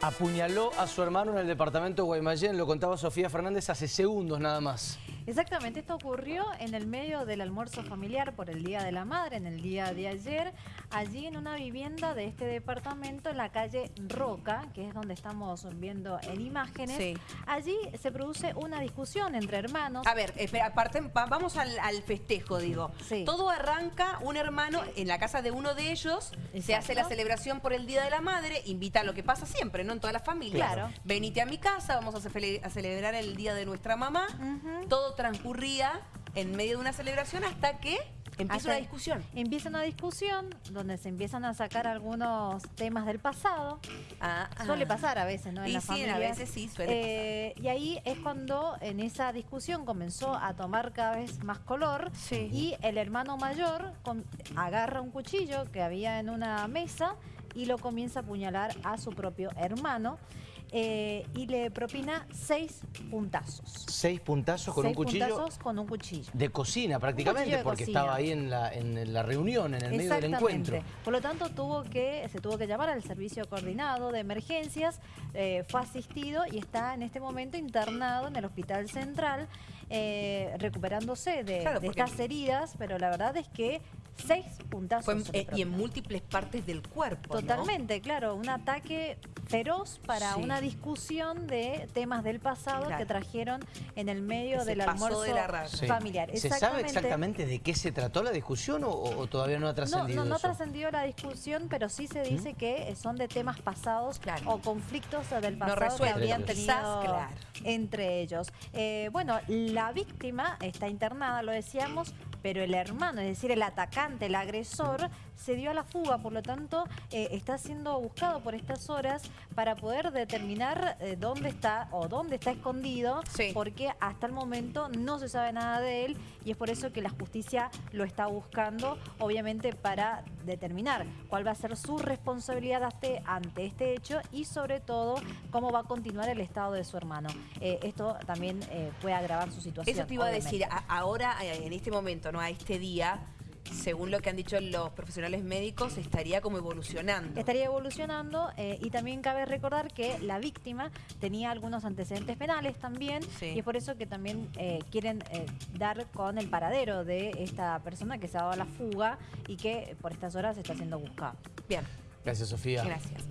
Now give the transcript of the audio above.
Apuñaló a su hermano en el departamento de Guaymallén, lo contaba Sofía Fernández hace segundos nada más. Exactamente, esto ocurrió en el medio del almuerzo familiar por el Día de la Madre, en el día de ayer, allí en una vivienda de este departamento en la calle Roca, que es donde estamos viendo en imágenes. Allí se produce una discusión entre hermanos. A ver, espera, aparte, vamos al, festejo, digo. Todo arranca, un hermano en la casa de uno de ellos, se hace la celebración por el Día de la Madre, invita a lo que pasa siempre, ¿no? En todas las familias. Claro. Venite a mi casa, vamos a, celebrar el Día de nuestra mamá. Todo transcurría en medio de una celebración hasta que empieza una discusión. Empieza una discusión donde se empiezan a sacar algunos temas del pasado. Ah, suele ah. pasar a veces, ¿no? En la sí, a veces sí, suele eh, Y ahí es cuando en esa discusión comenzó a tomar cada vez más color y el hermano mayor agarra un cuchillo que había en una mesa y lo comienza a apuñalar a su propio hermano. Eh, y le propina seis puntazos. ¿Seis puntazos con un cuchillo? puntazos con un cuchillo. De cocina prácticamente, porque estaba ahí en la, en la reunión, en el medio del encuentro. Por lo tanto, tuvo que, se tuvo que llamar al servicio coordinado de emergencias, eh, fue asistido y está en este momento internado en el Hospital Central, eh, recuperándose de, estas heridas, pero la verdad es que seis puntazos. y en múltiples partes del cuerpo, Totalmente, claro, un ataque feroz para una discusión de temas del pasado que trajeron en el medio del almuerzo familiar. ¿Se sabe exactamente. de qué se trató la discusión o, todavía no ha trascendido No, no, no trascendió la discusión, pero sí se dice ¿Mm? que son de temas pasados o conflictos del pasado que habían tenido entre ellos. Eh, bueno, la víctima está internada, lo decíamos, pero el hermano, es decir, el atacante, el agresor, se dio a la fuga, por lo tanto eh, está siendo buscado por estas horas para poder determinar eh, dónde está o dónde está escondido, porque hasta el momento no se sabe nada de él y es por eso que la justicia lo está buscando, obviamente para determinar cuál va a ser su responsabilidad ante este hecho y sobre todo cómo va a continuar el estado de su hermano. Eh, esto también puede agravar su situación. Eso te iba a decir, ahora en este momento, ¿no? a este día, según lo que han dicho los profesionales médicos, estaría como evolucionando. Estaría evolucionando eh, y también cabe recordar que la víctima tenía algunos antecedentes penales también y es por eso que también eh, quieren eh, dar con el paradero de esta persona que se ha dado a la fuga y que por estas horas está siendo buscada. Bien. Gracias, Sofía. Gracias.